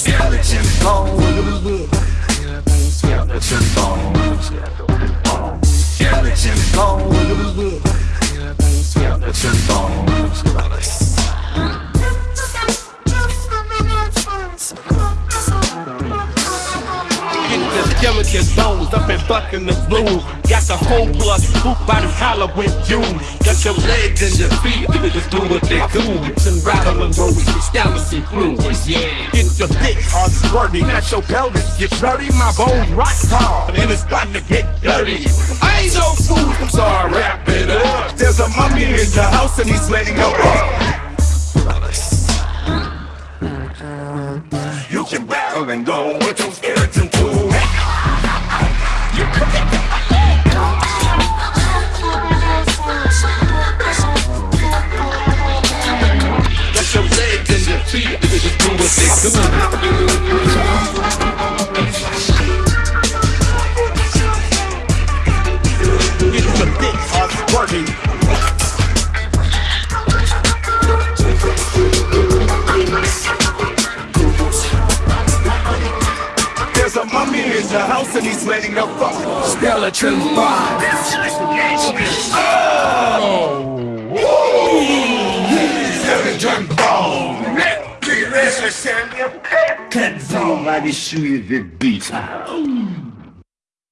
skeleton bones. Skeleton bones. Skeleton. Skeleton bones. Skeleton bones up and bucking the blue. Got the whole plus hoop by the Halloween June. Got your legs and your feet, just do what they do. And rattle and roll with establishing clues. Yeah. Get your dick hard squirty, not your pelvis. Get dirty, my bones rock hard, and it's about to get dirty. I ain't no fool, I'm sorry, wrap it up. There's a mummy in the house and he's letting go up. You can rattle and go with your skeleton There's a mummy in the house and he's letting her fuck. Skeleton bomb. Skeleton bomb. Somebody shoot you the beat.